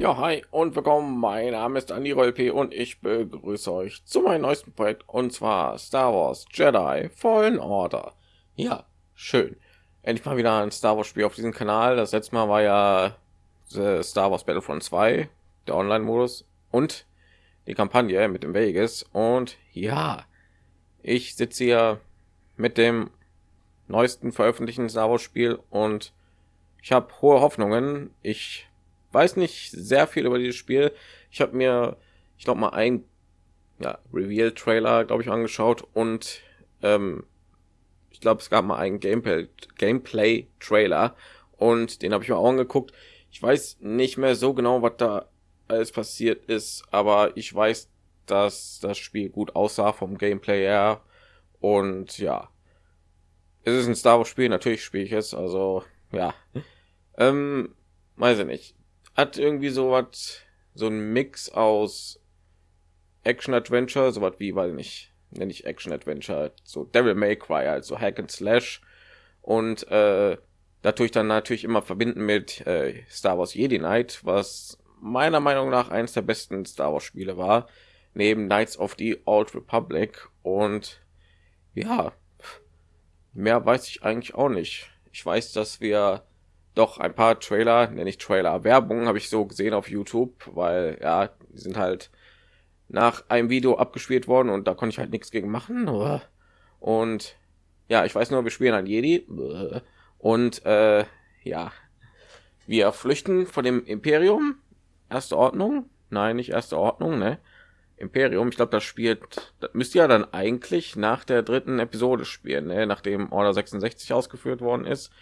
Ja, hi und willkommen. Mein Name ist Andi Rolp und ich begrüße euch zu meinem neuesten Projekt und zwar Star Wars Jedi Fallen Order. Ja, schön. Endlich mal wieder ein Star Wars Spiel auf diesem Kanal. Das letzte Mal war ja Star Wars Battlefront 2, der Online-Modus und die Kampagne mit dem Vegas. Und ja, ich sitze hier mit dem neuesten veröffentlichten Star Wars Spiel und ich habe hohe Hoffnungen. Ich weiß nicht sehr viel über dieses Spiel. Ich habe mir, ich glaube mal ein ja, Reveal-Trailer, glaube ich, angeschaut und ähm, ich glaube, es gab mal einen Gameplay Gameplay-Trailer und den habe ich mir auch angeguckt. Ich weiß nicht mehr so genau, was da alles passiert ist, aber ich weiß, dass das Spiel gut aussah vom Gameplay her und ja, es ist ein Star Wars Spiel, natürlich spiele ich es, also ja, ähm, weiß ich nicht hat irgendwie so was, so ein Mix aus Action Adventure, so was wie, weil nicht, nenne ich Action Adventure, so Devil May Cry, also Hack and Slash und äh, dadurch dann natürlich immer verbinden mit äh, Star Wars Jedi Knight, was meiner Meinung nach eines der besten Star Wars Spiele war, neben Knights of the Old Republic und ja, mehr weiß ich eigentlich auch nicht. Ich weiß, dass wir doch ein paar Trailer, nenne ich Trailer, Werbung habe ich so gesehen auf YouTube, weil ja, die sind halt nach einem Video abgespielt worden und da konnte ich halt nichts gegen machen. Und ja, ich weiß nur, wir spielen ein Jedi und äh, ja, wir flüchten von dem Imperium. Erste Ordnung? Nein, nicht erste Ordnung, ne? Imperium. Ich glaube, das spielt, das müsste ja dann eigentlich nach der dritten Episode spielen, ne? nachdem Order 66 ausgeführt worden ist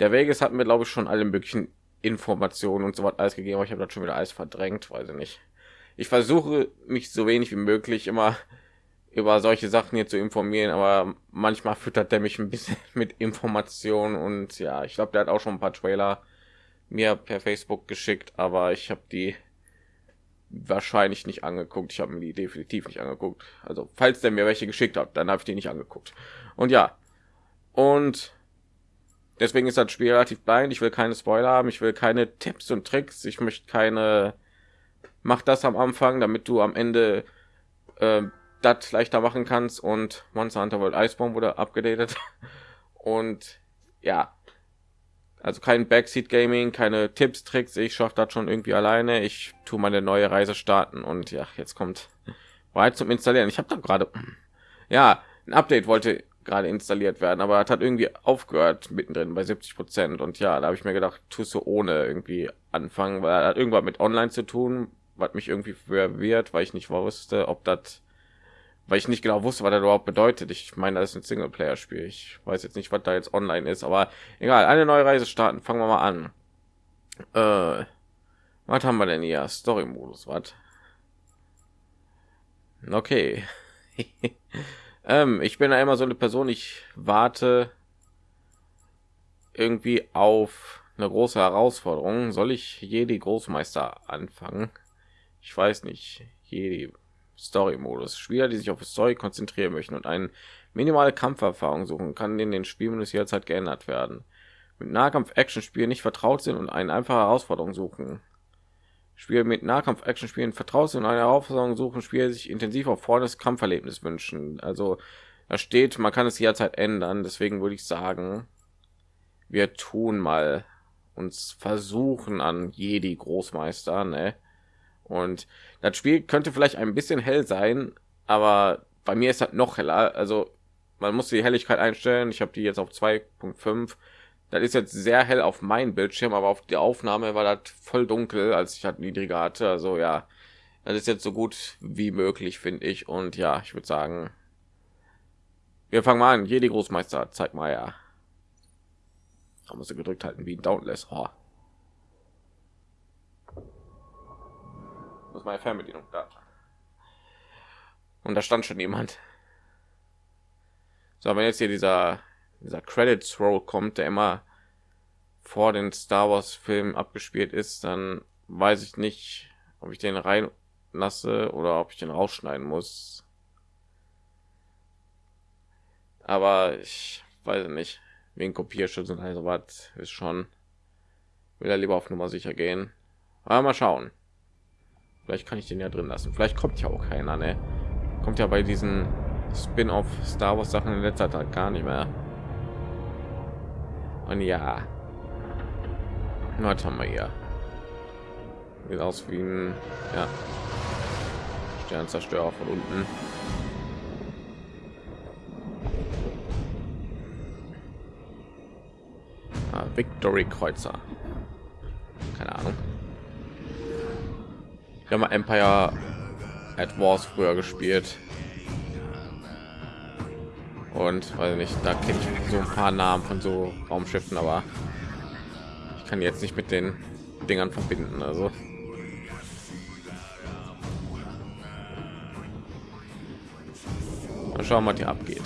der Vegas hat mir glaube ich schon alle möglichen Informationen und so was alles gegeben, aber ich habe das schon wieder alles verdrängt, weiß ich nicht. Ich versuche mich so wenig wie möglich immer über solche Sachen hier zu informieren, aber manchmal füttert der mich ein bisschen mit Informationen und ja, ich glaube, der hat auch schon ein paar Trailer mir per Facebook geschickt, aber ich habe die wahrscheinlich nicht angeguckt. Ich habe mir die definitiv nicht angeguckt. Also, falls der mir welche geschickt hat, dann habe ich die nicht angeguckt. Und ja. Und deswegen ist das Spiel relativ blind. Ich will keine Spoiler haben, ich will keine Tipps und Tricks, ich möchte keine mach das am Anfang, damit du am Ende äh, das leichter machen kannst. Und Monster Hunter World Iceborne wurde abgedatet. Und ja, also kein Backseat Gaming, keine Tipps, Tricks, ich schaffe das schon irgendwie alleine. Ich tue meine neue Reise starten. Und ja, jetzt kommt. Bereit zum Installieren. Ich habe da gerade ja, ein Update wollte gerade installiert werden, aber hat irgendwie aufgehört mittendrin bei 70 Prozent und ja, da habe ich mir gedacht, tust du ohne irgendwie anfangen, weil hat irgendwas mit Online zu tun, was mich irgendwie verwirrt, weil ich nicht wusste, ob das, weil ich nicht genau wusste, was das überhaupt bedeutet. Ich meine, das ist ein Singleplayer-Spiel. Ich weiß jetzt nicht, was da jetzt online ist, aber egal. Eine neue Reise starten. Fangen wir mal an. Äh, was haben wir denn hier? Story-Modus, was? Okay. Ähm, ich bin immer so eine Person, ich warte irgendwie auf eine große Herausforderung. Soll ich Jedi Großmeister anfangen? Ich weiß nicht. Jedi Story-Modus. Spieler, die sich auf Story konzentrieren möchten und eine minimale Kampferfahrung suchen, kann in den Spielmenüs jederzeit geändert werden. Mit Nahkampf-Action-Spielen nicht vertraut sind und eine einfache Herausforderung suchen. Spiele mit Nahkampf-Action-Spielen vertraut und eine Herausforderung suchen, Spiele sich intensiv auf volles Kampferlebnis wünschen. Also da steht, man kann es jederzeit ändern. Deswegen würde ich sagen, wir tun mal uns versuchen an Jedi Großmeister, ne? Und das Spiel könnte vielleicht ein bisschen hell sein, aber bei mir ist das noch heller. Also man muss die Helligkeit einstellen. Ich habe die jetzt auf 2.5 das ist jetzt sehr hell auf meinem Bildschirm, aber auf der Aufnahme war das voll dunkel, als ich halt niedriger hatte. Also ja, das ist jetzt so gut wie möglich, finde ich. Und ja, ich würde sagen, wir fangen mal an. Jedi Großmeister, zeig mal ja. Da muss gedrückt halten wie ein Downless. Oh. Das ist meine Fernbedienung da. Und da stand schon jemand. So, wenn jetzt hier dieser dieser Credits Roll kommt, der immer vor den Star Wars Filmen abgespielt ist, dann weiß ich nicht, ob ich den rein lasse oder ob ich den rausschneiden muss. Aber ich weiß nicht, wegen Kopierschutz und also was ist schon will er lieber auf Nummer sicher gehen, Aber mal schauen. Vielleicht kann ich den ja drin lassen. Vielleicht kommt ja auch keiner. Ne? Kommt ja bei diesen Spin-off Star Wars Sachen in letzter Zeit gar nicht mehr. Und ja, was haben wir hier? Sieht aus wie ein ja, Sternzerstörer von unten. Ah, Victory Kreuzer. Keine Ahnung. Wir haben Empire at Wars früher gespielt. Und weil nicht, da kenne ich so ein paar Namen von so Raumschiffen, aber ich kann jetzt nicht mit den Dingern verbinden. Also Mal schauen, was hier abgeht.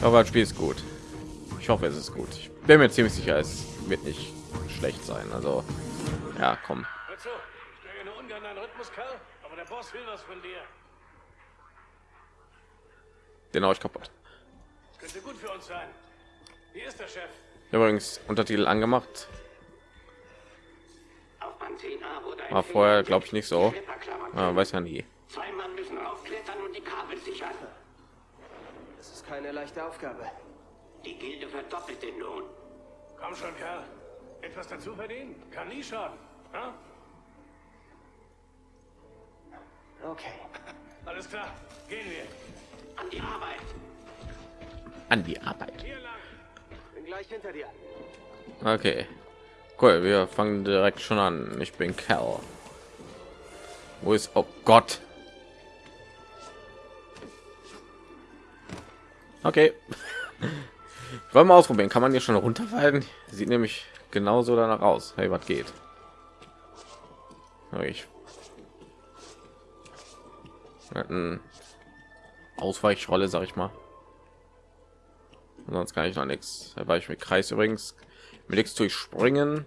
Aber das Spiel ist gut. Ich hoffe, es ist gut. Ich bin mir ziemlich sicher, es wird nicht schlecht sein. Also, ja, komm. Den euch kaputt. Könnte gut für uns sein. Wie ist der Chef? Übrigens Untertitel angemacht. War vorher, glaube ich, nicht so. Man weiß ja nie. Zwei Mann müssen aufklettern und die Kabel sichern. Das ist keine leichte Aufgabe. Die Gilde verdoppelt den Lohn. Komm schon, Kerl. Etwas dazu verdienen. Kann nie schaden. Ha? Okay. Alles klar. Gehen wir. An die Arbeit. An die Arbeit. Bin gleich hinter dir. Okay. Cool, wir fangen direkt schon an. Ich bin Cal. Wo ist... Oh Gott. Okay. Wollen wir ausprobieren. Kann man hier schon runterfallen? Sieht nämlich genauso danach aus. Hey, was geht? Ich Ausweichrolle, sag ich mal. Sonst kann ich noch nichts. Da war ich mit Kreis übrigens mit nichts durchspringen.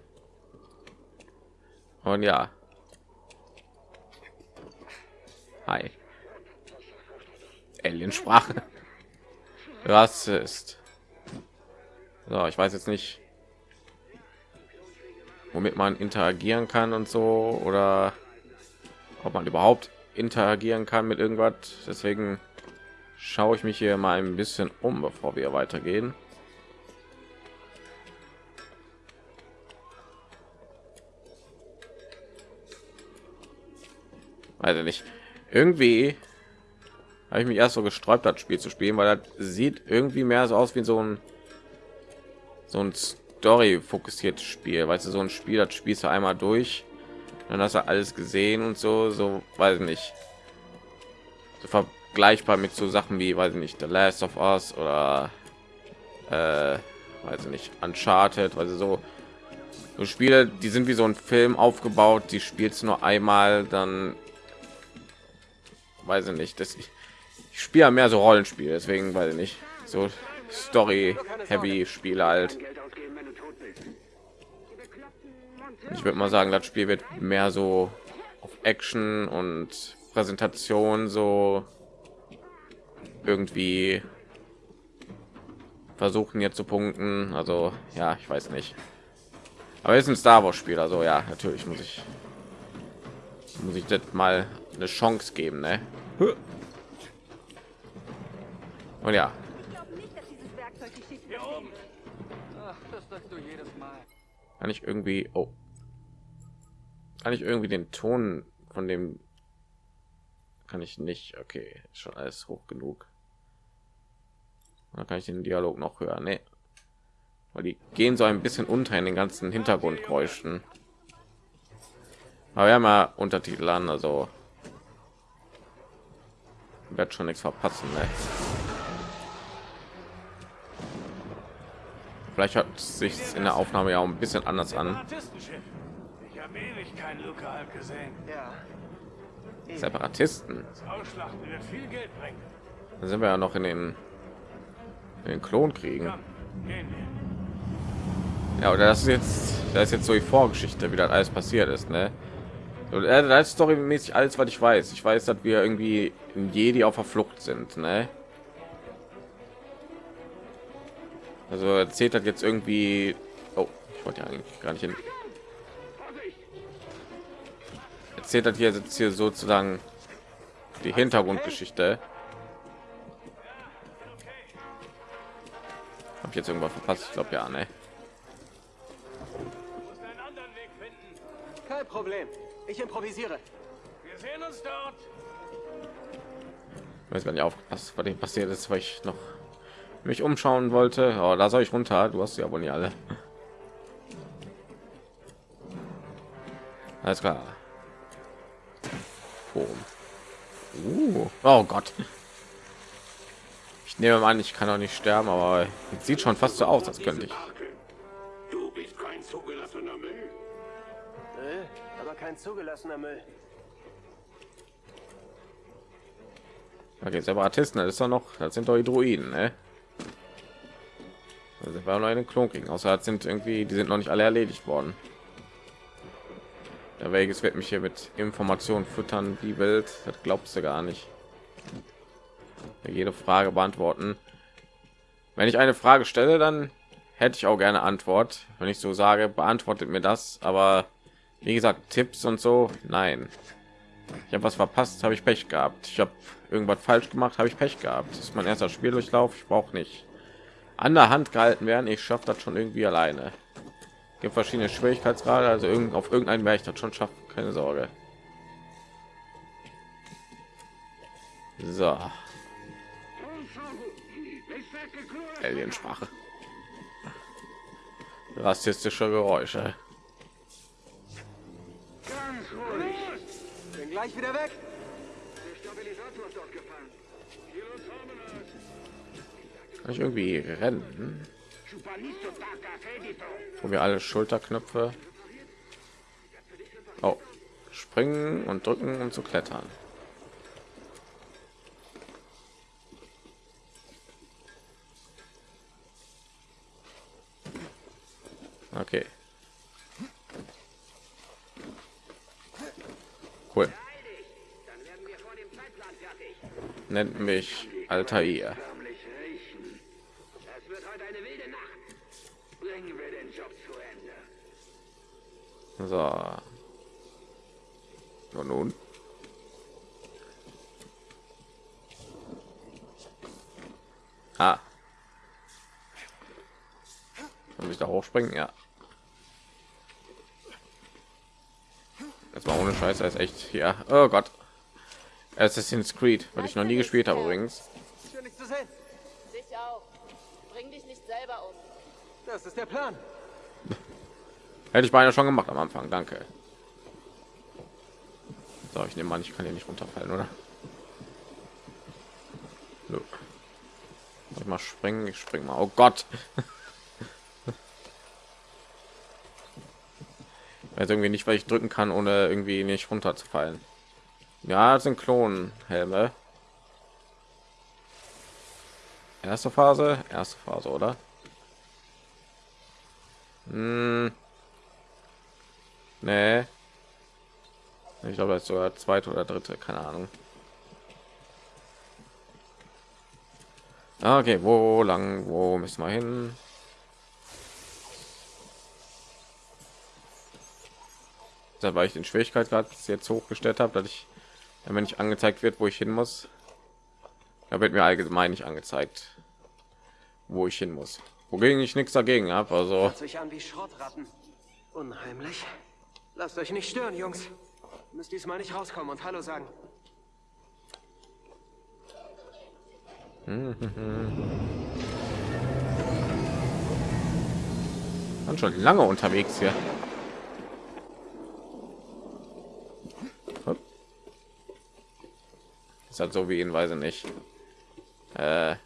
Und ja. Hi. Alien-Sprache. Rassist. So, ich weiß jetzt nicht, womit man interagieren kann und so oder ob man überhaupt interagieren kann mit irgendwas. Deswegen schaue ich mich hier mal ein bisschen um, bevor wir weitergehen. Also nicht. Irgendwie habe ich mich erst so gesträubt, das Spiel zu spielen, weil das sieht irgendwie mehr so aus wie so ein so ein Story fokussiertes Spiel, weißt du, so ein Spiel, das spielst du einmal durch, dann hast du alles gesehen und so, so weiß ich nicht, so vergleichbar mit so Sachen wie, weiß ich nicht, The Last of Us oder äh, weiß ich nicht, Uncharted, also so so Spiele, die sind wie so ein Film aufgebaut, die spielst du nur einmal, dann weiß ich nicht, dass ich ich spiele mehr so Rollenspiele, deswegen weiß ich nicht. So Story Heavy Spiele halt. Ich würde mal sagen, das Spiel wird mehr so auf Action und Präsentation so irgendwie versuchen jetzt zu punkten. Also ja, ich weiß nicht. Aber es ist ein Star Wars Spiel, also ja, natürlich muss ich muss ich das mal eine Chance geben, ne? Und ja. Kann ich irgendwie, oh, kann ich irgendwie den Ton von dem kann ich nicht. Okay, schon alles hoch genug. Da kann ich den Dialog noch hören. Nee. Weil die gehen so ein bisschen unter in den ganzen Hintergrundgeräuschen. Aber wir haben ja Untertitel an, also wird schon nichts verpassen. Ne? Vielleicht hat sich in der Aufnahme ja auch ein bisschen anders an. Separatisten. Da sind wir ja noch in den, den Klonkriegen. Ja, oder das ist jetzt, da ist jetzt so die Vorgeschichte, wie das alles passiert ist, ne? Da ist storymäßig alles, was ich weiß. Ich weiß, dass wir irgendwie in Jedi auf der Flucht sind, ne? Also erzählt hat jetzt irgendwie. Oh, ich wollte ja eigentlich gar nicht hin. erzählt hat hier jetzt hier sozusagen die Hintergrundgeschichte. Habe ich jetzt irgendwas verpasst? Ich glaube ja, ne? Musst einen anderen Weg finden. Kein Problem. Ich improvisiere. Wir sehen uns dort. Ich weiß gar nicht aufgepasst, was dem passiert ist, weil ich noch mich umschauen wollte. Oh, da soll ich runter. Du hast ja wohl nicht alle. Alles klar. Boom. Uh. Oh Gott. Ich nehme an, ich kann auch nicht sterben, aber es sieht schon fast so aus, als könnte ich. Du bist kein zugelassener Müll. Müll, aber kein zugelassener Müll. Okay, Separatisten, das ist doch noch, das sind doch die Druiden, ne? Also wir noch einen Klon kriegen, außer das sind irgendwie, die sind noch nicht alle erledigt worden. Der Vegas wird mich hier mit Informationen füttern, wie wild, das glaubst du gar nicht. Jede Frage beantworten. Wenn ich eine Frage stelle, dann hätte ich auch gerne Antwort. Wenn ich so sage, beantwortet mir das, aber wie gesagt, Tipps und so, nein. Ich habe was verpasst, habe ich Pech gehabt. Ich habe irgendwas falsch gemacht, habe ich Pech gehabt. Das ist mein erster Spieldurchlauf. Ich brauche nicht an der Hand gehalten werden. Ich schaffe das schon irgendwie alleine. Gibt verschiedene Schwierigkeitsgrade, also irgend, auf irgendeinen werde ich das schon schaffen. Keine Sorge. So. Aliensprache. Rassistische Geräusche. Bin gleich wieder weg. Kann ich irgendwie rennen? Wo wir alle Schulterknöpfe. Oh, springen und drücken, um zu klettern. Okay. Cool. Nennt mich Altair. Förmlich riechen. Es wird heute eine wilde Nacht. Bringen wir den Job zu Ende. So. Und nun? Ah. Hochspringen? Ja. Das war ohne Scheiße, ist echt ja. Oh Gott. Assassin's Creed, weil ich noch nie gespielt habe übrigens. Dich auch. Bring dich nicht selber um. Das ist der Plan. Hätte ich beinahe schon gemacht am Anfang. Danke. So, ich nehme an, ich kann hier nicht runterfallen, oder? Soll Ich mal springen, ich spring mal. Oh Gott. Weiß irgendwie nicht, weil ich drücken kann, ohne irgendwie nicht runterzufallen. Ja, sind Klonhelme. Erste Phase, erste Phase, oder? Hm. Nee. Ich glaube, das ist sogar zweite oder dritte, keine Ahnung. Ah, Okay, wo lang, wo müssen wir hin? Da weil ich den Schwierigkeitsgrad jetzt hochgestellt habe, dass ich, wenn ich angezeigt wird, wo ich hin muss, da wird mir allgemein nicht angezeigt, wo ich hin muss. Wogegen ich nichts dagegen habe. Also Hört sich an wie Schrottratten. Unheimlich. Lasst euch nicht stören, Jungs. Müsst diesmal nicht rauskommen und Hallo sagen. waren schon lange unterwegs hier. Ist halt so wie ihn, weiß ich nicht. Äh,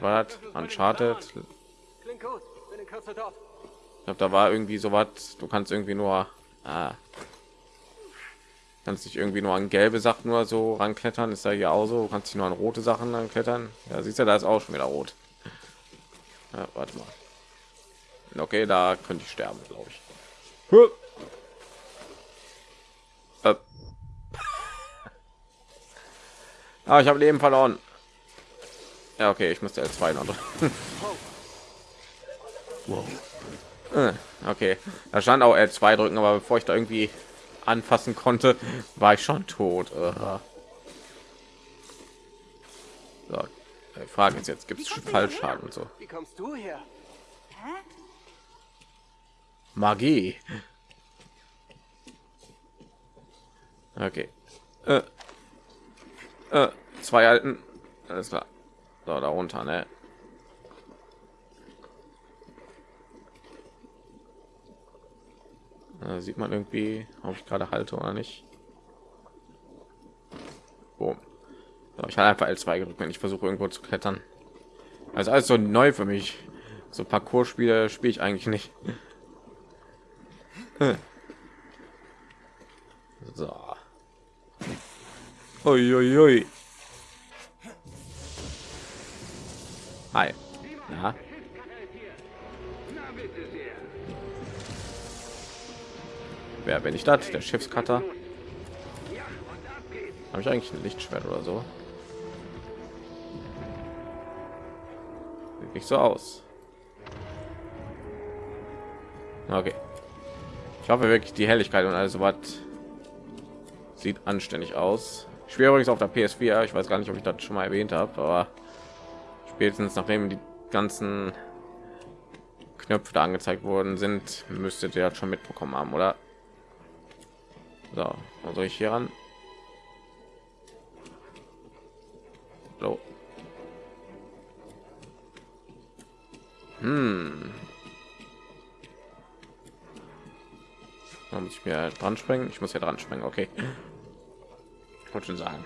was Uncharted. In. Ich glaube, da war irgendwie so was. Du kannst irgendwie nur, ah, kannst dich irgendwie nur an gelbe Sachen nur so ranklettern. Ist da hier auch so? Du kannst dich nur an rote Sachen ranklettern. Ja, siehst du, da ist auch schon wieder rot. Ja, warte mal. Okay, da könnte ich sterben, glaube ich. Huh. Äh. Ah, ich habe Leben verloren. Ja, okay, ich musste L2 noch drücken. Äh, Okay, da stand auch L2 drücken, aber bevor ich da irgendwie anfassen konnte, war ich schon tot. Aha. So, die Frage ist jetzt, gibt es Fallschaden und so? Wie kommst du her? Magie. Okay. Äh. Äh, zwei alten. Alles klar. So, da runter, ne? Äh, sieht man irgendwie, ob ich gerade halte oder nicht. Boom. So, ich habe einfach L2 gedrückt, wenn ich versuche irgendwo zu klettern. Also alles so neu für mich. So Parcours-Spiele spiele ich eigentlich nicht. So. Ui, ui, ui. Hi. Na. Wer bin ich das? Der geht's. Habe ich eigentlich ein Lichtschwert oder so? Sieht nicht so aus. Okay. Ich hoffe wirklich die Helligkeit und alles so was sieht anständig aus. Ich übrigens auf der PS4. Ich weiß gar nicht, ob ich das schon mal erwähnt habe, aber spätestens nachdem die ganzen Knöpfe da angezeigt worden sind, müsstet ihr das schon mitbekommen haben, oder? So, soll ich hier ran? So. Hm. Da muss ich mir dran springen. Ich muss ja dran springen. Okay. Ich wollte schon sagen.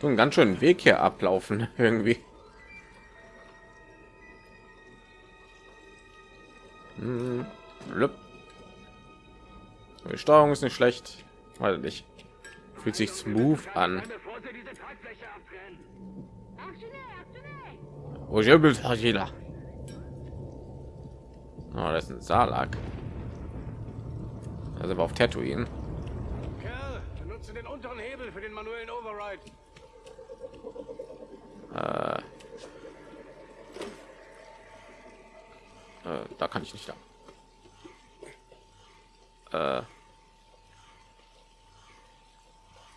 So einen ganz schönen Weg hier ablaufen irgendwie. Hm. Die Steuerung ist nicht schlecht, weil nicht fühlt sich smooth an. Oh, das ist ein Salak. Also auf Tatooine. Kerl, benutze den unteren Hebel für den manuellen Override. Äh, äh, da kann ich nicht da. Äh,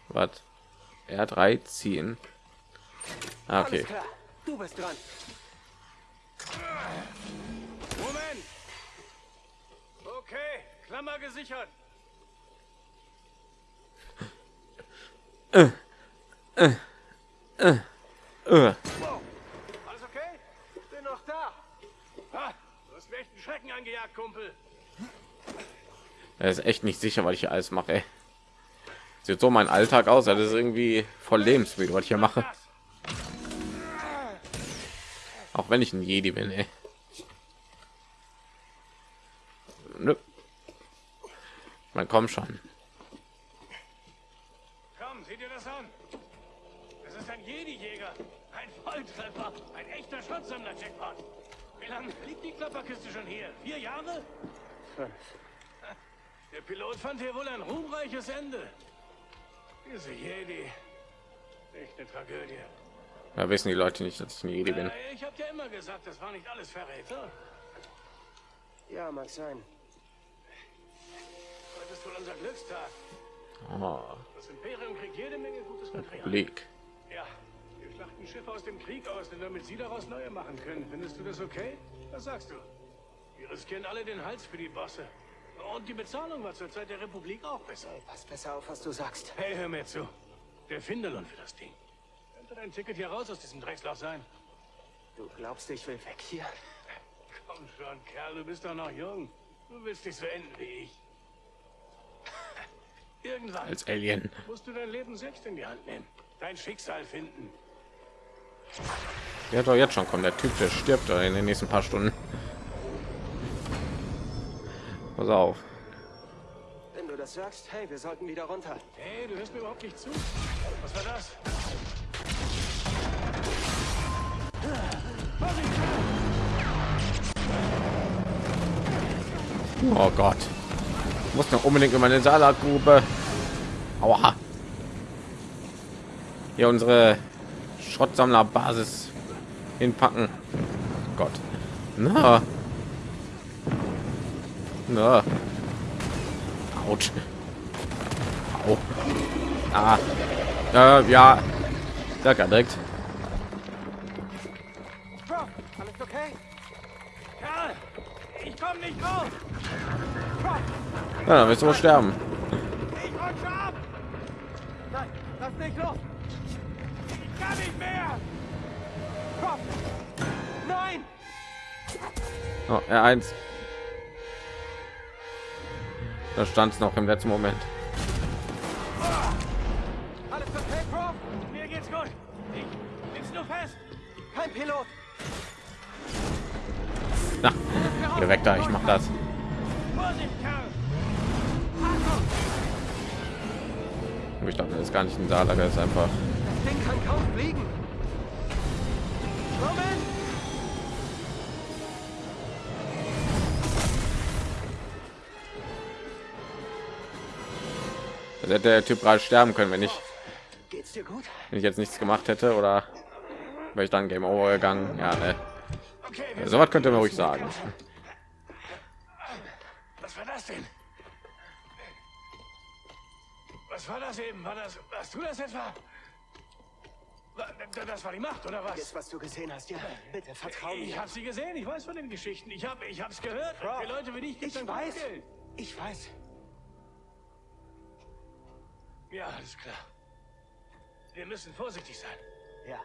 was? R3 ziehen. Ah, okay. Du bist dran. Okay, Klammer gesichert. Äh, Alles okay? Bin noch da. Ha, du hast mir echt einen Schrecken angejagt, Kumpel. er ist echt nicht sicher, was ich hier alles mache. Ey. Sieht so mein Alltag aus. Das ist irgendwie voll lebensmüde, was ich hier mache. Auch wenn ich ein Jedi bin. Ey. Nö. Man kommt schon. Komm, sieh dir das an. Es ist ein Jedi-Jäger. Ein Volltreffer. Ein echter Schutzsammler-Jackpot. Wie lange liegt die Klapperkiste schon hier? Vier Jahre? Der Pilot fand hier wohl ein ruhmreiches Ende. Diese Jedi. Echt eine Tragödie. Da wissen die Leute nicht, dass ich ein Jedi bin. Äh, Ich hab ja immer gesagt, das war nicht alles Verräter. Ja, mag sein. Wohl unser Glückstag. Oh, Das Imperium kriegt jede Menge gutes Material. Blick. Ja, wir schlachten Schiffe aus dem Krieg aus, denn damit sie daraus neue machen können. Findest du das okay? Was sagst du? Wir riskieren alle den Hals für die Bosse. Und die Bezahlung war zur Zeit der Republik auch besser. Pass besser auf, was du sagst. Hey, hör mir zu. Der Findelon für das Ding. Könnte dein Ticket hier raus aus diesem Drecksloch sein? Du glaubst, ich will weg hier? Komm schon, Kerl, du bist doch noch jung. Du willst nicht so enden wie ich. Irgendwann Als Alien. musst du dein Leben selbst in die Hand nehmen. Dein Schicksal finden. Der hat doch jetzt schon kommen. Der Typ, der stirbt in den nächsten paar Stunden. Pass auf. Wenn du das sagst, hey, wir sollten wieder runter. Hey, du hörst mir überhaupt nicht zu. Was war das? Oh Gott. Muss noch unbedingt in meine Salatgrube. Aua. Hier unsere Schrottsammlerbasis hinpacken. Gott. Na. Na. Autsch. Au. Ah. Äh, ja. Da kann direkt. Prof, alles okay? Karl, ich komme nicht raus. Ja, dann wirst du wohl sterben. Nein, lass nicht los. Ich kann nicht mehr. Prof, nein! Oh, R1. Da stand es noch im letzten Moment. Alles okay, Prof? Mir geht's gut. Ich sitz nur fest. Kein Pilot. Na, geh weg da, ich mach das. Vorsicht, Karl. Ich dachte, das ist gar nicht ein Saarlager, das ist einfach. Das Ding kann kaum fliegen. Moment! Also hätte der Typ gerade sterben können, wenn ich, Geht's dir gut? wenn ich jetzt nichts gemacht hätte oder wäre ich dann Game Over gegangen. Ja, ne. Okay, So was könnte man ruhig sagen. Was war das denn? Was war das eben? War das, warst du das etwa? Wa- Das war die Macht, oder was? Jetzt, was du gesehen hast, ja. Bitte, vertrau Ich mir. habe sie gesehen, ich weiß von den Geschichten. Ich habe ich hab's gehört. Bro, Für Leute wie dich gibt's Ich weiß. Geld. Ich weiß. Ja, alles klar. Wir müssen vorsichtig sein. Ja.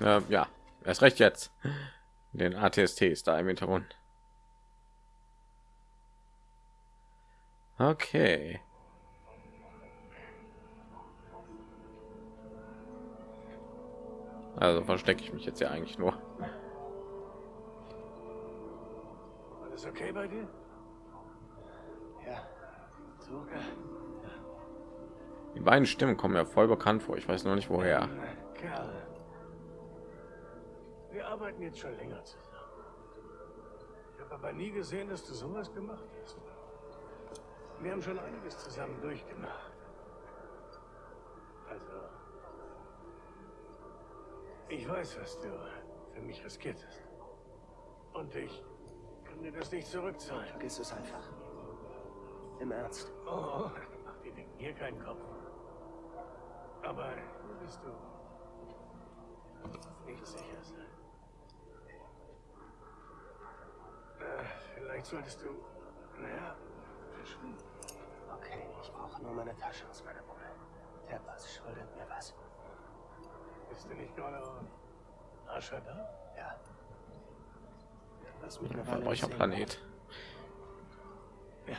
Ja. Äh, ja, erst recht jetzt. Den ATSTs da im Hintergrund. Okay. Also verstecke ich mich jetzt ja eigentlich nur. Alles okay bei dir? Ja. So? Die beiden Stimmen kommen mir voll bekannt vor. Ich weiß nur nicht woher. Kerl. Wir arbeiten jetzt schon länger zusammen. Ich habe aber nie gesehen, dass du sowas gemacht hast. Wir haben schon einiges zusammen durchgemacht. Also, ich weiß, was du für mich riskiert hast. Und ich kann dir das nicht zurückzahlen. Vergiss es einfach. Im Ernst. Oh, mach dir wegen mir keinen Kopf. Aber würdest du nicht sicher sein? Äh, vielleicht solltest du, naja, verschwinden. Okay, ich brauche nur meine Tasche aus meiner Bude. Der Bass schuldet mir was. Bist du nicht gerade auf Ascher da? Ja. Lass mich Weile Verbrecher sehen. Planet. Ja.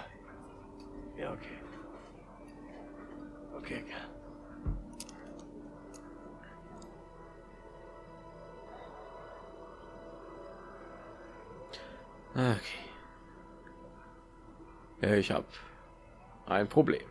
Ja, okay. Okay, Kerl. Okay. Ja, ich habe ein Problem.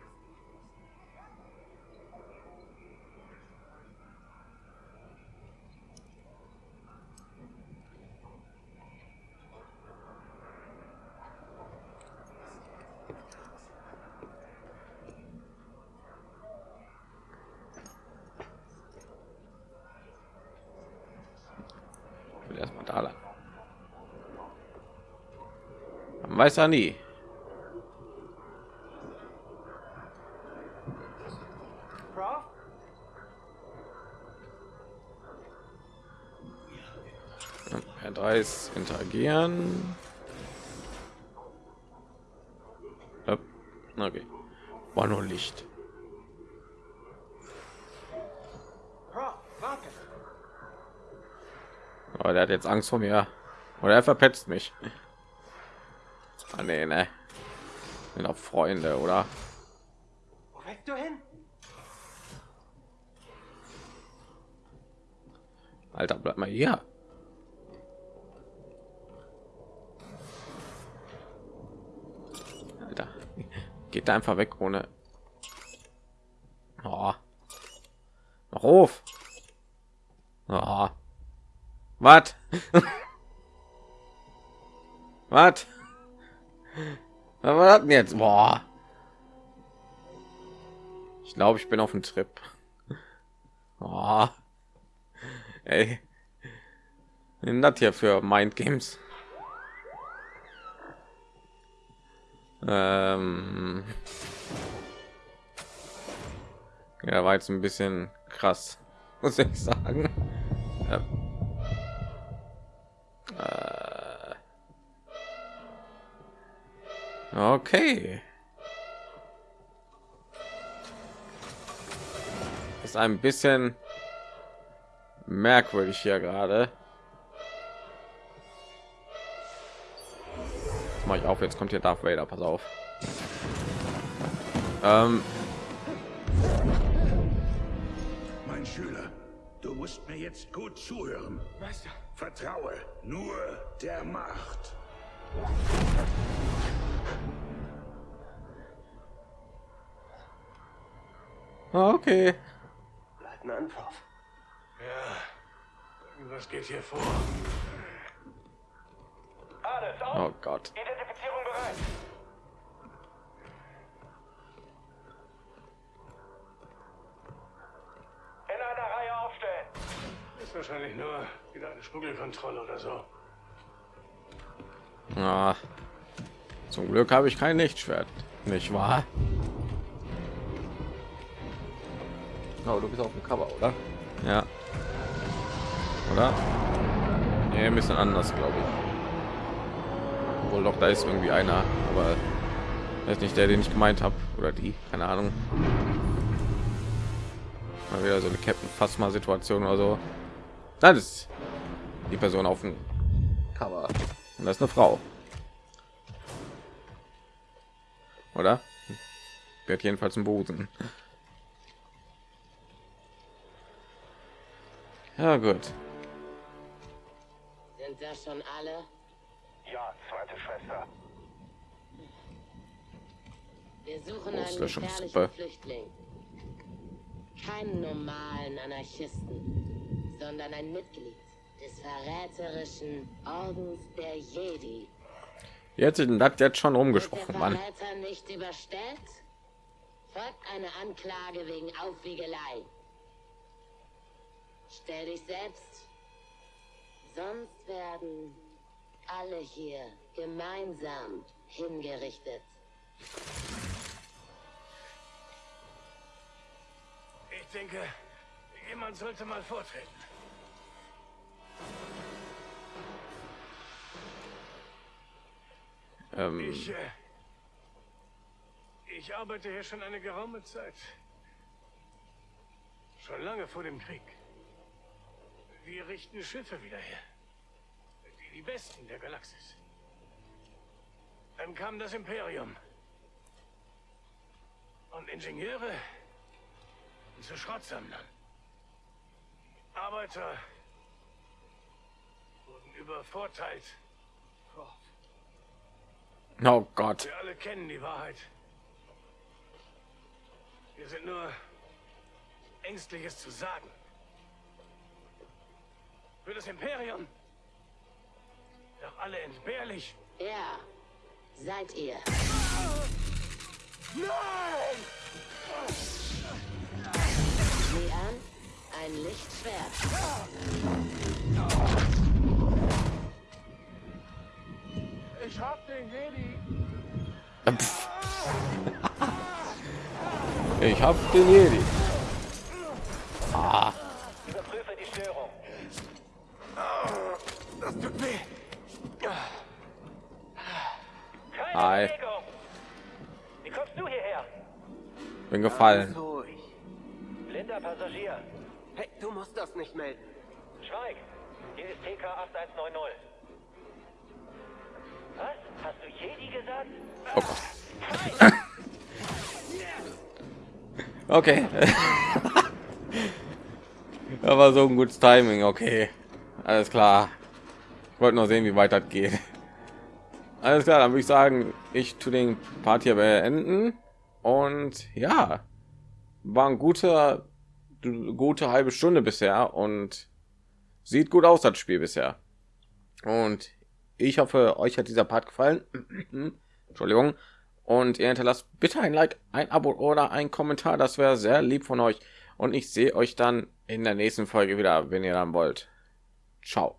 Erstmal da lang. Man weiß ja nie. Prof? R3 Hopp. Okay. War nur Licht. Aber der hat jetzt Angst vor mir. Oder er verpetzt mich. Ah, nee, ne. Sind auch Freunde, oder? Du hin? Alter, bleib mal hier. Alter, geht einfach weg ohne. Oh. Mach auf. Oh. Was? Was? Was das denn jetzt? Boah. Ich glaube, ich bin auf dem Trip. Oh. Ey. Ist das hier für Mind Games? Ähm, ja, war jetzt ein bisschen krass, muss ich sagen. Ja. Äh, okay. Ist ein bisschen merkwürdig hier gerade. Mach ich auf, jetzt kommt hier Darth Vader, pass auf. Ähm, Mein Schüler, du musst mir jetzt gut zuhören. Meister, Vertraue nur der Macht. okay. Leutnant Prof. Ja, irgendwas geht hier vor. Alles auf. Oh Gott. In einer Reihe aufstellen. Ist wahrscheinlich nur wieder eine Schmuggelkontrolle oder so. Ah, zum Glück habe ich kein Lichtschwert, nicht wahr? Oh, du bist auf dem Cover, oder? Ja. Oder? Nee, ein bisschen anders, glaube ich. Obwohl doch, da ist irgendwie einer, aber er ist nicht der, den ich gemeint habe. Oder die, keine Ahnung. Mal wieder so eine Captain Phasma Situation oder so. Das ist die Person auf dem Cover. Und das ist eine Frau. Oder? Wird jedenfalls ein Busen. Ja gut. Sind das schon alle? Ja, zweite Schwester. Wir suchen einen gefährlichen Flüchtling. Keinen normalen Anarchisten, sondern ein Mitglied des verräterischen Ordens der Jedi. Jetzt das jetzt schon rumgesprochen, Mann. Verräter nicht überstellt? Folgt eine Anklage wegen Aufwiegelei. Stell dich selbst. Sonst werden alle hier gemeinsam hingerichtet. Ich denke, jemand sollte mal vortreten. Ähm, Ich, äh, ich arbeite hier schon eine geraume Zeit. Schon lange vor dem Krieg. Wir richten Schiffe wieder her. Die, besten der Galaxis. Dann kam das Imperium. Und Ingenieure zu Schrottsammlern. Arbeiter wurden übervorteilt. oh Gott. Wir alle kennen die Wahrheit. Wir sind nur ängstliches zu sagen. Für das Imperium. Doch alle entbehrlich. Ja, seid ihr. Sieh an, ein Lichtschwert. Ich hab den Jedi. Ich hab den Jedi. Überprüfe die Störung. Das tut weh. Keine Hi. Wie kommst du hierher? Bin gefallen. Ruhig. Blinder Passagier. Hey, du musst das nicht melden. Schweig. Hier ist TK 8190. Was? Hast du Jedi gesagt? Oh Gott. Okay. Aber so ein gutes Timing. Okay. Alles klar. Ich wollte nur sehen, wie weit das geht. Alles klar, dann würde ich sagen, ich tu den Part hier beenden. Und ja, war ein guter, gute halbe Stunde bisher und sieht gut aus, das Spiel bisher. Und ich hoffe, euch hat dieser Part gefallen. Entschuldigung. Und ihr hinterlasst bitte ein Like, ein Abo oder ein Kommentar. Das wäre sehr lieb von euch. Und ich sehe euch dann in der nächsten Folge wieder, wenn ihr dann wollt. Ciao.